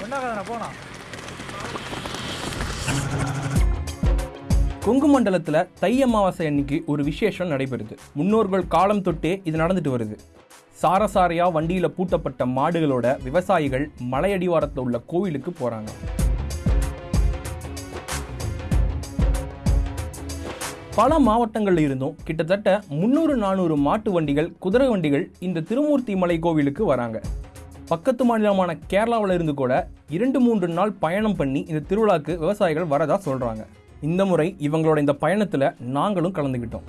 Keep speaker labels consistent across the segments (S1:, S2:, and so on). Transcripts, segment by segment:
S1: ஒன்னாகாதுண்ணா போனா
S2: கொங்கு மண்டலத்தில் தை அமாவாசை அன்னைக்கு ஒரு விசேஷம் நடைபெறுது. முன்னோர்கள் காலம் தொட்டே இது நடந்துட்டு வருது. சாரசாரையா வண்டியில் பூட்டப்பட்ட மாடுகளோட விவசாயிகள் மலையடிவாரத்தில் உள்ள கோவிலுக்கு போகிறாங்க பல மாவட்டங்களில் இருந்தும் கிட்டத்தட்ட முந்நூறு நானூறு மாட்டு வண்டிகள் குதிரை வண்டிகள் இந்த திருமூர்த்தி மலை கோவிலுக்கு வராங்க. பக்கத்து மாநிலமான கேரளாவில் இருந்து கூட இரண்டு மூன்று நாள் பயணம் பண்ணி இந்த திருவிழாக்கு விவசாயிகள் வரதா சொல்றாங்க. இந்த முறை இவங்களோட இந்த பயணத்துல நாங்களும் கலந்துக்கிட்டோம்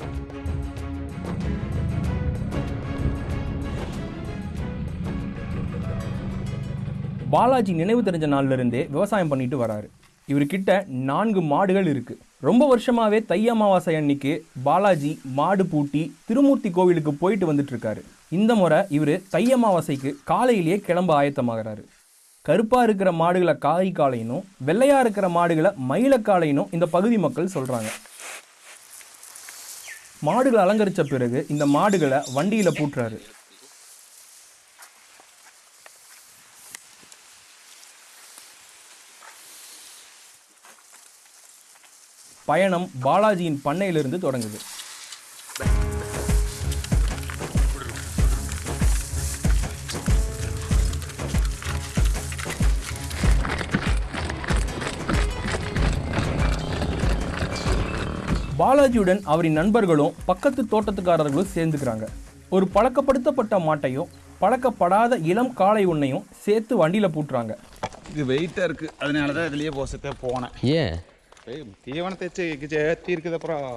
S2: பாலாஜி நினைவு தெரிஞ்ச நாள்ல இருந்தே விவசாயம் பண்ணிட்டு வராரு. இவர்கிட்ட நான்கு மாடுகள் இருக்குது ரொம்ப வருஷமாகவே தை அமாவாசை அன்னைக்கு பாலாஜி மாடு பூட்டி திருமூர்த்தி கோவிலுக்கு போயிட்டு வந்துட்டு இருக்காரு இந்த முறை இவர் தை அமாவாசைக்கு காலையிலேயே கிளம்ப ஆயத்தமாகறாரு. கருப்பாக இருக்கிற மாடுகளை காய் காலையினும் வெள்ளையாக இருக்கிற மாடுகளை மயிலக்காலையினும் இந்த பகுதி மக்கள் சொல்கிறாங்க மாடுகளை அலங்கரித்த பிறகு இந்த மாடுகளை வண்டியில் பூட்டுறாரு. பயணம் பாலாஜியின் பண்ணையிலிருந்து தொடங்குது. பாலாஜியுடன் அவரின் நண்பர்களும் பக்கத்து தோட்டத்துக்காரர்களும் சேர்ந்துக்கிறாங்க. ஒரு பழக்கப்படுத்தப்பட்ட மாட்டையும் பழக்கப்படாத இளம் காளை ஒன்றையும் சேர்த்து வண்டியில் பூட்டுறாங்க.
S3: இது வெயிட்டாக இருக்குது அதனால தான் இதுலேயே போசத்தே போனேன்.
S4: ஏன்?
S3: தீவனத்தை சேர்த்தி இருக்குது அப்புறம்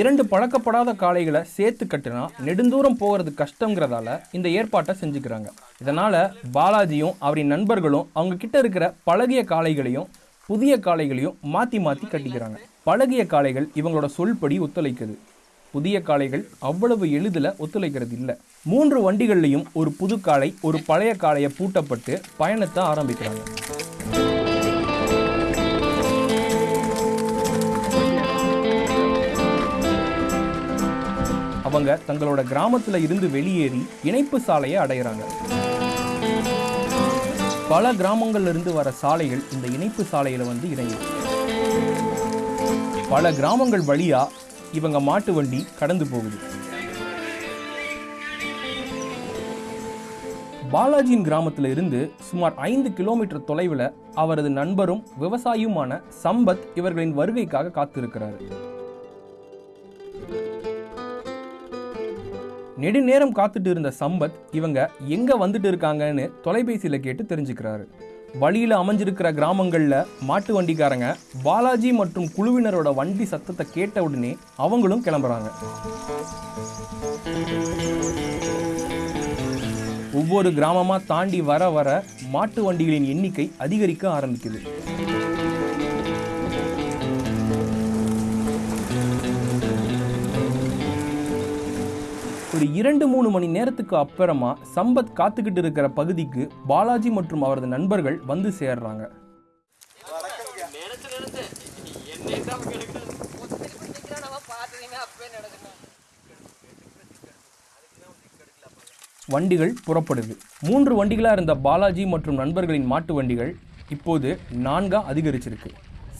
S2: இரண்டு பழக்கப்படாத காளைகளை சேர்த்து கட்டினா நெடுந்தூரம் போகிறது கஷ்டங்கிறதால இந்த ஏற்பாட்டை செஞ்சுக்கிறாங்க. இதனால பாலாஜியும் அவரின் நண்பர்களும் அவங்க கிட்ட இருக்கிற பழகிய காளைகளையும் புதிய காளைகளையும் மாற்றி மாற்றி கட்டிக்கிறாங்க. பழகிய காளைகள் இவங்களோட சொல்படி ஒத்துழைக்குது. புதிய காளைகள் அவ்வளவு எளிதில் ஒத்துழைக்கிறது இல்லை. மூன்று வண்டிகள்லையும் ஒரு புது காளை ஒரு பழைய காளையை பூட்டப்பட்டு பயணத்தை ஆரம்பிக்கிறாங்க. அவங்க தங்களோட கிராமத்துல இருந்து வெளியேறி இணைப்பு சாலையை அடையிறாங்க. பல கிராமங்கள்ல இருந்து வர சாலைகள் இந்த இணைப்பு சாலையில வந்து இணையும். பல கிராமங்கள் வழியா இவங்க மாட்டு வண்டி கடந்து போகுது. பாலாஜியின் கிராமத்துல இருந்து சுமார் ஐந்து கிலோமீட்டர் தொலைவில் அவரது நண்பரும் விவசாயியுமான சம்பத் இவர்களின் வருகைக்காக காத்திருக்கிறாரு. நெடுநேரம் காத்துட்டு இருந்த சம்பத் இவங்க எங்க வந்துட்டு இருக்காங்கன்னு தொலைபேசியில கேட்டு தெரிஞ்சுக்கிறாரு. வழியில அமைஞ்சிருக்கிற கிராமங்கள்ல மாட்டு வண்டிக்காரங்க பாலாஜி மற்றும் குழுவினரோட வண்டி சத்தத்தை கேட்ட உடனே அவங்களும் கிளம்புறாங்க. ஒவ்வொரு கிராமமா தாண்டி வர வர மாட்டு வண்டிகளின் எண்ணிக்கை அதிகரிக்க ஆரம்பிக்குது. ஒரு இரண்டு மூணு மணி நேரத்துக்கு அப்புறமா சம்பத் காத்துக்கிட்டு இருக்கிற பகுதிக்கு பாலாஜி மற்றும் அவரது நண்பர்கள் வந்து சேர்றாங்க. வண்டிகள் புறப்படுது. மூன்று வண்டிகளாக இருந்த பாலாஜி மற்றும் நண்பர்களின் மாட்டு வண்டிகள் இப்போது நான்கா அதிகரிச்சிருக்கு.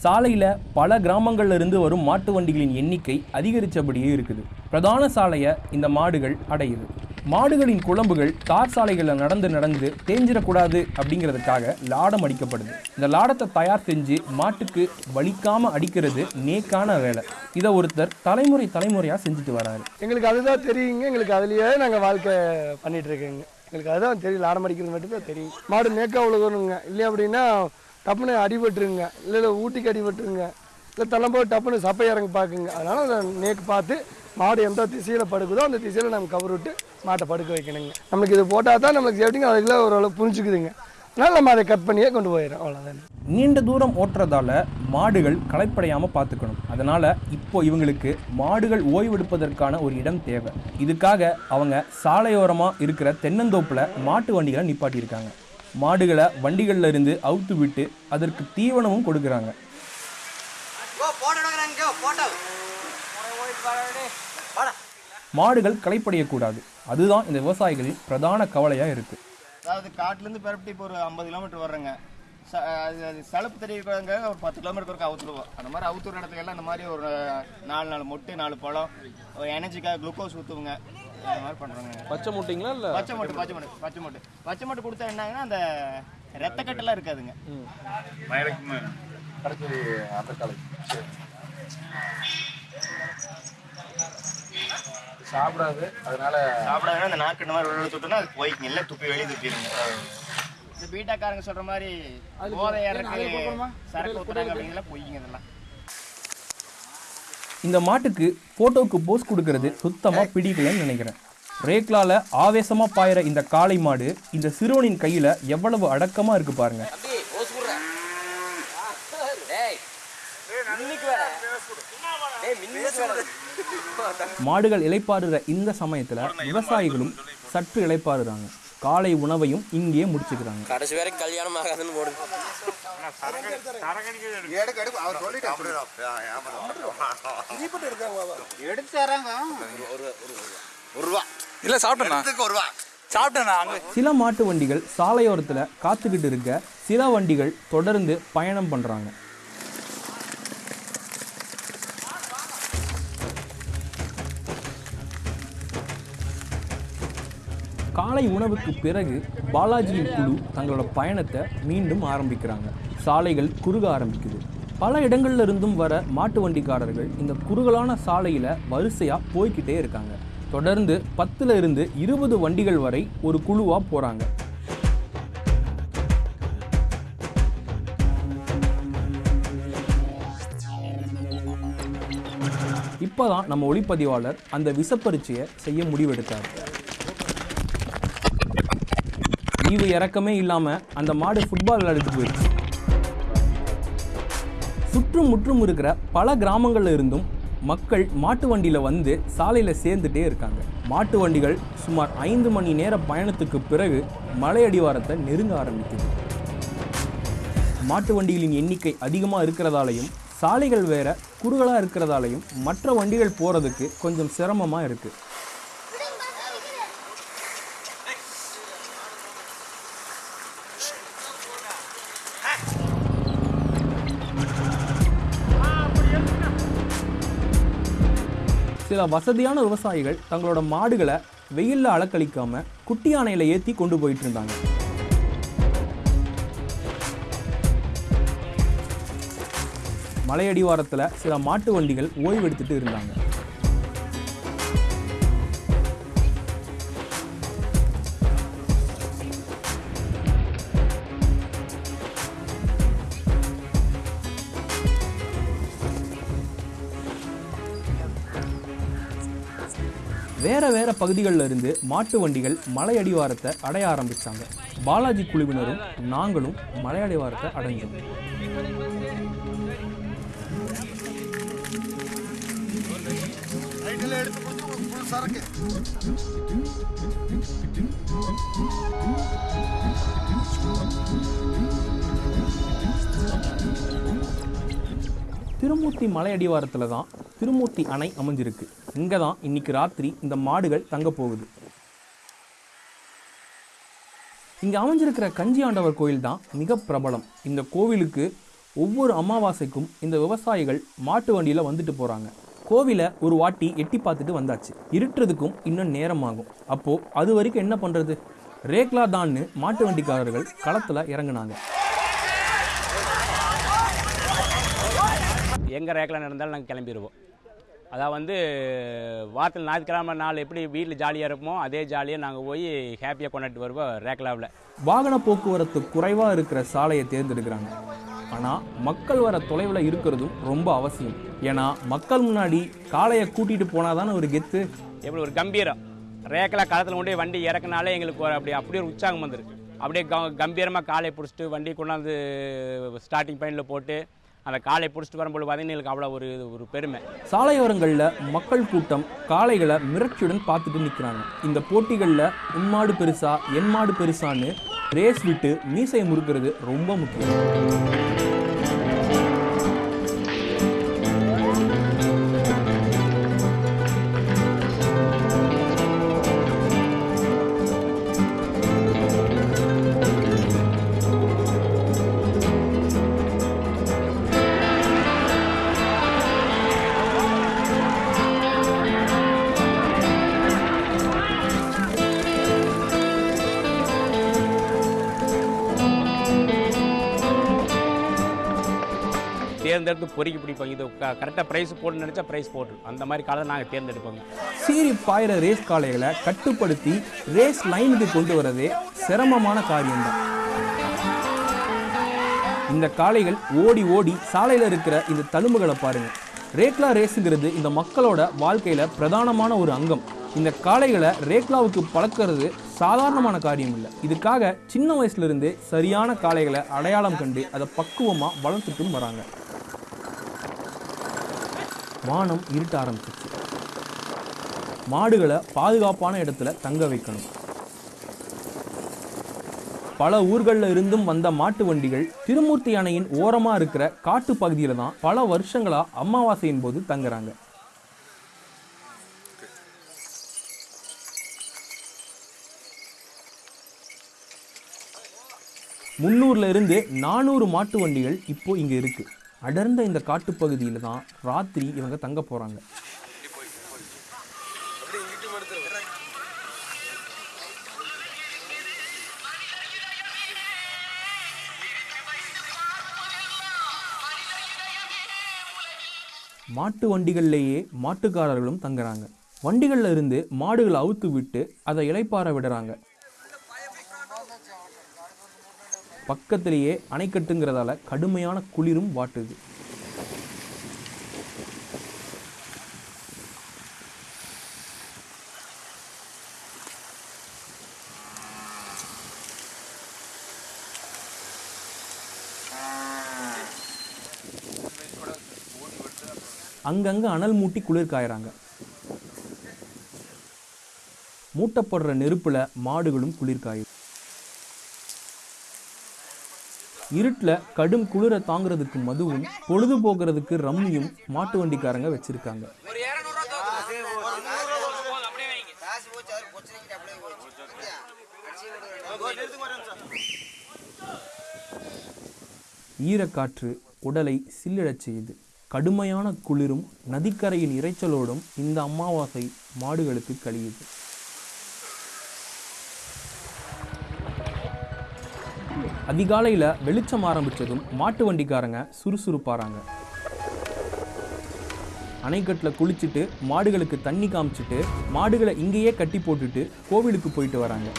S2: சாலையில் பல கிராமங்கள்ல இருந்து வரும் மாட்டு வண்டிகளின் எண்ணிக்கை அதிகரித்தபடியே இருக்குது. பிரதான சாலையை இந்த மாடுகள் அடையுது. மாடுகளின் குழம்புகள் தார் சாலைகளில் நடந்து நடந்து தேஞ்சிடக்கூடாது அப்படிங்கிறதுக்காக லாடம் அடிக்கப்படுது. இந்த லாடத்தை தயார் செஞ்சு மாட்டுக்கு வலிக்காம அடிக்கிறது நேக்கான வேலை. இதை ஒருத்தர் தலைமுறை தலைமுறையாக செஞ்சுட்டு வராரு.
S5: எங்களுக்கு அதுதான் தெரியுங்க. எங்களுக்கு அதுலேயே நாங்கள் வாழ்க்கை பண்ணிட்டு இருக்கோங்க எங்களுக்கு அதுதான் தெரியும். லாடம் அடிக்கிறது மட்டும்தான் தெரியும். மாடு நேக்கா உழுகணுங்க. இல்லை அப்படின்னா டப்புன்னு அடிபட்டுருங்க. இல்லை இல்லை ஊட்டிக்கு அடிபட்டுருங்க. இல்லை தள்ளம்போது டப்புன்னு சப்பை இறங்க பார்க்குங்க. அதனால் நேக்கு பார்த்து மாடு எந்த திசையில் படுக்குதோ அந்த திசையில் நம்ம கவர் விட்டு மாட்டை படுக்க வைக்கணுங்க. நம்மளுக்கு இது போட்டால் தான் நம்மளுக்கு சேஃப்டிங்க அதுக்குள்ள ஓரளவு புரிஞ்சுக்குதுங்க. அதனால நம்ம அதை கட் பண்ணியே கொண்டு போயிடும் அவ்வளோதான்
S2: நீண்ட தூரம் ஓட்டுறதால மாடுகள் களைப்படையாம பார்த்துக்கணும். அதனால இப்போ இவங்களுக்கு மாடுகள் ஓய்வெடுப்பதற்கான ஒரு இடம் தேவை. இதுக்காக அவங்க சாலையோரமா இருக்கிற தென்னந்தோப்புல மாட்டு வண்டிகளை நிப்பாட்டியிருக்காங்க. மாடுகளை வண்டிகள்ல இருந்து அவுத்து விட்டு அதற்கு தீவனமும் கொடுக்குறாங்க. மாடுகள் களைப்படையக்கூடாது. அதுதான் இந்த விவசாயிகளின் பிரதான கவலையாக இருக்குது
S4: அதாவது காட்டுலேருந்து பெரப்பட்டி இப்போ ஒரு ஐம்பது கிலோமீட்டர் வர்றேங்க. ச- அது அது சலுப்பு தெரிவிக்கிறவங்க ஒரு பத்து கிலோமீட்டர் வரைக்கும் அவுத்துருவோம் அந்த மாதிரி அவுத்துற இடத்துல எல்லாம் இந்த மாதிரி ஒரு நாலு நாலு மொட்டு நாலு பழம் ஒரு எனர்ஜிக்காக குளுக்கோஸ் ஊற்றுவுங்க இந்த மாதிரி பண்ணுறாங்க
S6: பச்சை முட்டைங்களா இல்லை?
S4: பச்சை மொட்டு பச்சை மொட்டு பச்சை மொட்டு. பச்சை மொட்டு கொடுத்தா என்னங்கன்னா அந்த ரத்த கட்டெல்லாம் இருக்காதுங்க.
S6: சாப்பிடாது. அதனால
S4: சாப்பிடாதுன்னா அந்த நாக்கு இந்த மாதிரி உள்ள தொட்டோம்னா அது போய்க்குங்க எல்லாம் துப்பி வெளியே துப்பிடுங்க இந்த பீட்டாக்காரங்க சொல்ற மாதிரி போதை இறக்கு சரக்கு ஊத்துறாங்க அப்படிங்கிறதுலாம் பொய்ங்க இதெல்லாம்.
S2: இந்த மாட்டுக்கு ஃபோட்டோவுக்கு போஸ் கொடுக்கறது சுத்தமாக பிடிக்கலன்னு நினைக்கிறேன். ரேக்லால ஆவேசமாக பாயிற இந்த காளை மாடு இந்த சிறுவனின் கையில் எவ்வளவு அடக்கமாக இருக்கு பாருங்க. மாடுகள் இளைப்பாறுற இந்த சமயத்தில் விவசாயிகளும் சற்று இளைப்பாறுறாங்க காலை உணவையும் இங்கேயே முடிச்சுக்கிறாங்க.
S7: கடைசி வரைக்கும் கல்யாணம் ஆகாதுன்னு
S2: சில மாட்டு வண்டிகள் சாலையோரத்தில் காத்துக்கிட்டு இருக்க சில வண்டிகள் தொடர்ந்து பயணம் பண்ணுறாங்க காலை உணவுக்கு பிறகு பாலாஜியின் குழு தங்களோட பயணத்தை மீண்டும் ஆரம்பிக்கிறாங்க. சாலைகள் குறுக ஆரம்பிக்குது. பல இடங்கள்ல இருந்தும் வர மாட்டு வண்டிக்காரர்கள் இந்த குறுகலான சாலையில் வரிசையாக போய்கிட்டே இருக்காங்க. தொடர்ந்து பத்துல இருந்து இருபது வண்டிகள் வரை ஒரு குழுவாக போகிறாங்க இப்போதான் நம்ம ஒளிப்பதிவாளர் அந்த விசப்பரிச்சையை செய்ய முடிவெடுத்தார். ஈவு இறக்கமே இல்லாமல் அந்த மாடு ஃபுட்பால் விளையாடிட்டு போயிடுச்சு சுற்றும் முற்றும் இருக்கிற பல கிராமங்களில் இருந்தும் மக்கள் மாட்டு வண்டியில் வந்து சாலையில் சேர்ந்துட்டே இருக்காங்க. மாட்டு வண்டிகள் சுமார் ஐந்து மணி நேர பயணத்துக்கு பிறகு மலையடிவாரத்தை நெருங்க ஆரம்பிக்குது. மாட்டு வண்டிகளின் எண்ணிக்கை அதிகமாக இருக்கிறதாலையும் சாலைகள் வேற குறுகலாக இருக்கிறதாலையும் மற்ற வண்டிகள் போகிறதுக்கு கொஞ்சம் சிரமமாக இருக்குது சில வசதியான விவசாயிகள் தங்களோட மாடுகளை வெயிலில் அலக்களிக்காம குட்டி யானையில ஏற்றி கொண்டு போயிட்டு இருந்தாங்க. மலையடிவாரத்தில் சில மாட்டு வண்டிகள் ஓய்வெடுத்துட்டு இருந்தாங்க. வேற வேற பகுதிகளில் இருந்து மாட்டு வண்டிகள் மலை அடிவாரத்தை அடைய ஆரம்பிச்சாங்க. பாலாஜி குழுவினரும் நாங்களும் மலை அடிவாரத்தை அடைஞ்சோம். திருமூர்த்தி மலை அடிவாரத்தில் தான் திருமூர்த்தி அணை அமைஞ்சிருக்கு. இங்கே தான் இன்னைக்கு ராத்திரி இந்த மாடுகள் தங்க போகுது. இங்கே அமைஞ்சிருக்கிற கஞ்சி ஆண்டவர் கோயில் தான் மிக பிரபலம். இந்த கோவிலுக்கு ஒவ்வொரு அமாவாசைக்கும் இந்த விவசாயிகள் மாட்டு வண்டியில் வந்துட்டு போகிறாங்க கோவிலை ஒரு வாட்டி எட்டி பார்த்துட்டு வந்தாச்சு. இருட்டுறதுக்கும் இன்னும் நேரமாகும். அப்போது அது வரைக்கும் என்ன பண்ணுறது ரேக்லா தான்னு மாட்டு வண்டிக்காரர்கள் களத்தில் இறங்குனாங்க.
S8: எங்கே ரேக்கில் நடந்தாலும் நாங்கள் கிளம்பிடுவோம் அதான் வந்து வாரத்தில் ஞாயிற்றுக்கிழமை நாள் எப்படி வீட்டில் ஜாலியாக இருப்போமோ அதே ஜாலியாக நாங்கள் போய் ஹாப்பியாக கொண்டாடிட்டு வருவோம் ரேக்லாவில்
S2: வாகன போக்குவரத்து குறைவாக இருக்கிற சாலையை தேர்ந்தெடுக்கிறாங்க. ஆனால் மக்கள் வர தொலைவில் இருக்கிறதும் ரொம்ப அவசியம். ஏன்னா மக்கள் முன்னாடி காளையை கூட்டிகிட்டு போனால் தானே ஒரு கெத்து?
S8: எப்படி ஒரு கம்பீரம். ரேக்கில் களத்தில் கொண்டு வண்டி இறக்குனாலே எங்களுக்கு ஒரு அப்படி அப்படியே ஒரு உற்சாகம் வந்துரு அப்படியே க கம்பீரமாக காலை பிடிச்சிட்டு வண்டி கொண்டாந்து ஸ்டார்டிங் பாயிண்டில் போட்டு அந்த காலை பிடிச்சிட்டு வரும்போது பார்த்தீங்கன்னா எங்களுக்கு அவ்வளோ ஒரு ஒரு பெருமை.
S2: சாலையோரங்களில் மக்கள் கூட்டம் காளைகளை மிரட்சியுடன் பார்த்துட்டு நிற்கிறாங்க இந்த போட்டிகளில் உன்மாடு பெருசா என் மாடு பெருசான்னு ரேஸ் விட்டு மீசையை முறுக்கிறது ரொம்ப முக்கியம்.
S8: தேர்ந்தெடுத்து பொறுக்கி பிடிப்போம். இது கரெக்டாக ப்ரைஸ் போடணும்னு நினச்சா ப்ரைஸ் போட்டு அந்த மாதிரி காலை நாங்கள் தேர்ந்தெடுப்போங்க.
S2: சீறி பாயிற ரேஸ் காளைகளை கட்டுப்படுத்தி ரேஸ் லைனுக்கு கொண்டு வரதே சிரமமான காரியம்தான். இந்த காளைகள் ஓடி ஓடி சாலையில் இருக்கிற இந்த தழும்புகளை பாருங்க. ரேக்லா ரேஸுங்கிறது இந்த மக்களோட வாழ்க்கையில பிரதானமான ஒரு அங்கம். இந்த காளைகளை ரேக்லாவுக்கு பழக்கிறது சாதாரணமான காரியம் இல்லை. இதுக்காக சின்ன வயசுல இருந்தே சரியான காளைகளை அடையாளம் கண்டு அதை பக்குவமாக வளர்த்துட்டும் வராங்க. வானம் இருட்ட ஆரம்பிச்சிச்சு மாடுகளை பாதுகாப்பான இடத்துல தங்க வைக்கணும். பல ஊர்களில் இருந்தும் வந்த மாட்டு வண்டிகள் திருமூர்த்தி அணையின் ஓரமாக இருக்கிற காட்டு பகுதியில் தான் பல வருஷங்களாக அமாவாசையின் போது தங்குறாங்க. முந்நூறுல இருந்து நானூறு மாட்டு வண்டிகள் இப்போ இங்கே இருக்குது அடர்ந்த இந்த காட்டுப்பகுதியில் தான் ராத்திரி இவங்க தங்க போகிறாங்க மாட்டு வண்டிகள்லேயே மாட்டுக்காரர்களும் தங்குறாங்க. வண்டிகள்ல இருந்து மாடுகளை அவுத்து விட்டு அதை இளைப்பாற விடுறாங்க. பக்கத்திலேயே அணைக்கட்டுங்கிறதால கடுமையான குளிரும் வாட்டுது. அங்கங்க அனல் மூட்டி குளிர் காயறாங்க மூட்டப்படுற நெருப்புல மாடுகளும் குளிர் காயுது இருட்டில் கடும் குளிரை தாங்குறதுக்கு மதுவும் பொழுது போகிறதுக்கு ரம்மியும் மாட்டு வண்டிக்காரங்க வச்சிருக்காங்க. ஈரக்காற்று உடலை சில்லிடச் செய்யுது. கடுமையான குளிரும் நதிக்கரையின் இரைச்சலோடும் இந்த அமாவாசை மாடுகளுக்கு கழியுது. அதிகாலையில் வெளிச்சம் ஆரம்பித்ததும் மாட்டு வண்டிக்காரங்க சுறுசுறுப்பாகிறாங்க அணைக்கட்டில் குளிச்சுட்டு மாடுகளுக்கு தண்ணி காமிச்சிட்டு மாடுகளை இங்கேயே கட்டி போட்டுட்டு கோவிலுக்கு போயிட்டு வராங்க.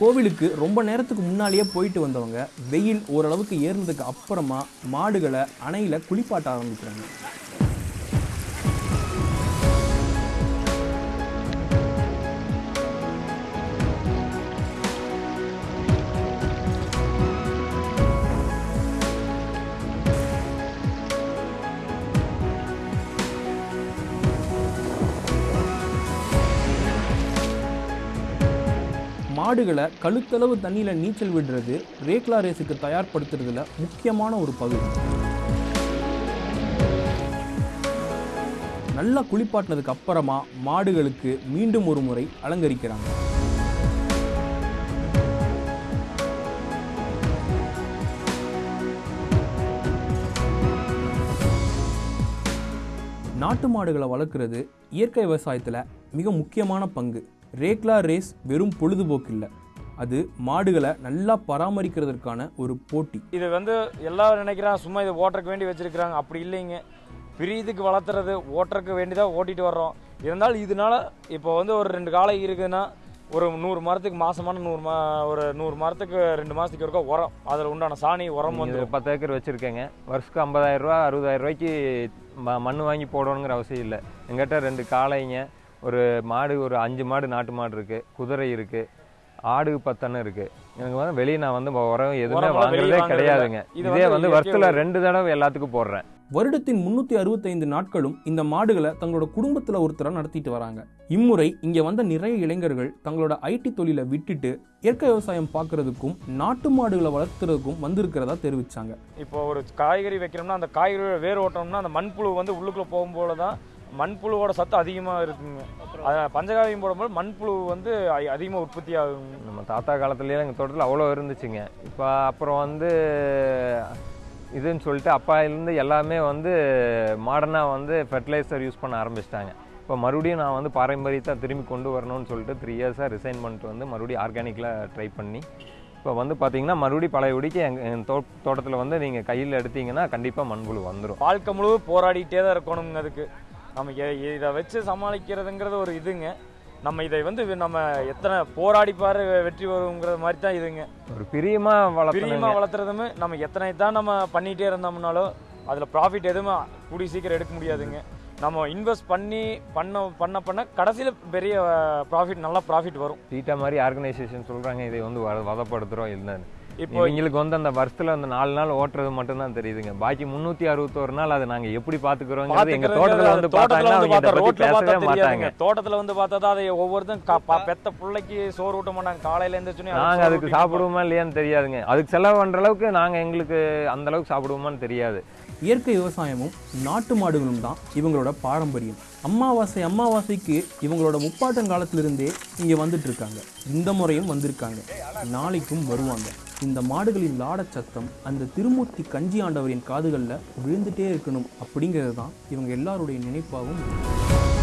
S2: கோவிலுக்கு ரொம்ப நேரத்துக்கு முன்னாலேயே போயிட்டு வந்தவங்க வெயில் ஓரளவுக்கு ஏறினதுக்கு அப்புறமா மாடுகளை அணையில் குளிப்பாட்ட ஆரம்பிக்கிறாங்க. மாடுகளை கழுத்தளவு தண்ணியில் நீச்சல் விடுறது ரேக்லா ரேஸுக்கு தயார்படுத்துறதுல முக்கியமான ஒரு பகுதி. நல்லா குளிப்பாட்டினதுக்கு அப்புறமா மாடுகளுக்கு மீண்டும் ஒரு முறை அலங்கரிக்கிறாங்க. நாட்டு மாடுகளை வளர்க்குறது இயற்கை விவசாயத்தில் மிக முக்கியமான பங்கு. ரேக்லா ரேஸ் வெறும் பொழுதுபோக்கு இல்லை அது மாடுகளை நல்லா பராமரிக்கிறதற்கான ஒரு போட்டி.
S9: இது வந்து எல்லாரும் நினைக்கிறாங்க சும்மா இதை ஓட்டுறக்கு வேண்டி வச்சிருக்கிறாங்க. அப்படி இல்லைங்க. பிரியதுக்கு வளர்த்துறது ஓட்டுறக்கு வேண்டி தான் ஓட்டிட்டு வர்றோம். இருந்தாலும் இதனால இப்போ வந்து ஒரு ரெண்டு காலை இருக்குதுன்னா ஒரு நூறு மரத்துக்கு மாசமான நூறு மா ஒரு நூறு மரத்துக்கு ரெண்டு மாதத்துக்கு ஒருக்கா உரம். அதில் உண்டான சாணி உரம் வந்து
S10: பத்து ஏக்கர் வச்சுருக்கேங்க. வருஷத்துக்கு ஐம்பதாயிரம் ரூபா அறுபதாயிரம் ரூபாய்க்கு ம மண் வாங்கி போடணுங்கிற அவசியம் இல்லை. எங்கிட்ட ரெண்டு காளைங்க ஒரு மாடு ஒரு அஞ்சு மாடு நாட்டு மாடு இருக்குது குதிரை இருக்குது ஆடு பத்தனை இருக்குது எனக்கு வந்து வெளியே நான் வந்து உரம் எதுவுமே வாங்குறதே கிடையாதுங்க.
S9: இது வந்து
S10: வருஷத்தில் ரெண்டு தடவை எல்லாத்துக்கும் போடுறேன்.
S2: வருடத்தின் முன்னூற்றி அறுபத்தைந்து நாட்களும் இந்த மாடுகளை தங்களோட குடும்பத்தில் ஒருத்தரை நடத்திட்டு வராங்க. இம்முறை இங்கே வந்த நிறைய இளைஞர்கள் தங்களோட ஐடி தொழிலை விட்டுட்டு இயற்கை விவசாயம் பார்க்கறதுக்கும் நாட்டு மாடுகளை வளர்த்துறதுக்கும் வந்திருக்கிறதா தெரிவிச்சாங்க.
S9: இப்போ ஒரு காய்கறி வைக்கிறோம்னா அந்த காய்கறி வேர் ஓட்டணும்னா அந்த மண்புழு வந்து உள்ளுக்குள்ளே போகும்போது தான் மண்புழுவோட சத்து அதிகமாக இருக்குங்க. பஞ்சகாவியம் போடும்போது மண்புழு வந்து அதிகமாக உற்பத்தி ஆகுங்க.
S10: நம்ம தாத்தா காலத்துலேயே எங்கள் தோட்டத்தில் அவ்வளோ இருந்துச்சுங்க. இப்போ அப்புறம் வந்து இதுன்னு சொல்லிட்டு அப்பாயிலேருந்து எல்லாமே வந்து மாடர்னாக வந்து ஃபெர்டிலைசர் யூஸ் பண்ண ஆரம்பிச்சிட்டாங்க. இப்போ மறுபடியும் நான் வந்து பாரம்பரியத்தை திரும்பி கொண்டு வரணும்னு சொல்லிட்டு த்ரீ இயர்ஸாக ரிசைன் பண்ணிட்டு வந்து மறுபடியும் ஆர்கானிக்கில் ட்ரை பண்ணி இப்போ வந்து பார்த்தீங்கன்னா மறுபடியும் பழையபடிக்கு எங்கள் தோ தோட்டத்தில் வந்து நீங்கள் கையில் எடுத்தீங்கன்னா கண்டிப்பாக மண்புழு வந்துடும்
S9: வாழ்க்கை முழுவதும் போராடிட்டே தான் இருக்கணுங்க அதுக்கு. நம்ம இதை வச்சு சமாளிக்கிறதுங்கிறது ஒரு இதுங்க. நம்ம இதை வந்து நம்ம எத்தனை போராடி பாரு வெற்றி வருங்கிற மாதிரி தான் இதுங்க.
S10: ஒரு பிரியமாக
S9: பிரியமாக
S10: வளர்த்தீங்க
S9: வளர்த்துறதுமே நம்ம எத்தனை தான் நம்ம பண்ணிகிட்டே இருந்தோம்னாலும் அதில் ப்ராஃபிட் எதுவுமே கூடி சீக்கிரம் எடுக்க முடியாதுங்க. நம்ம இன்வெஸ்ட் பண்ணி பண்ண பண்ண பண்ண கடைசியில் பெரிய ப்ராஃபிட் நல்லா ப்ராஃபிட் வரும்.
S10: சீட்டா மாதிரி ஆர்கனைசேஷன் சொல்கிறாங்க இதை வந்து வத வதப்படுத்துகிறோம் இல்லைன்னு
S9: இப்போ
S10: இவங்களுக்கு வந்து அந்த வருஷத்தில் அந்த நாலு நாள் ஓட்டுறது மட்டும்தான் தெரியுதுங்க. பாக்கி முந்நூற்றி அறுபத்தோரு நாள் அதை நாங்கள் எப்படி பார்த்துக்கிறோங்கிறது எங்கள் தோட்டத்தில் வந்து
S9: பார்த்தா ரோட்ல
S10: மாட்டாங்க.
S9: தோட்டத்துல வந்து பார்த்தா தான் அதை ஒவ்வொருத்தரும் பெத்த பிள்ளைக்கு சோறு ஊட்ட மாட்டாங்க காலையில எழுந்திரிச்சோன்னே
S10: நாங்கள் அதுக்கு சாப்பிடுவோமா இல்லையான்னு தெரியாதுங்க. அதுக்கு செலவு பண்ணுற அளவுக்கு நாங்கள் எங்களுக்கு அந்த அளவுக்கு சாப்பிடுவோமான்னு தெரியாது.
S2: இயற்கை விவசாயமும் நாட்டு மாடுகளும் தான் இவங்களோட பாரம்பரியம். அமாவாசை அமாவாசைக்கு இவங்களோட முப்பாட்டன் காலத்திலிருந்தே இங்கே வந்துட்டு இருக்காங்க. இந்த முறையும் வந்திருக்காங்க. நாளைக்கும் வருவாங்க. இந்த மாடுகளின் லாடச் சத்தம் அந்த திருமூர்த்தி கஞ்சி ஆண்டவரின் காதுகளில் விழுந்துட்டே இருக்கணும் அப்படிங்கிறது தான் இவங்க எல்லாருடைய நினைப்பாகவும் இருக்கு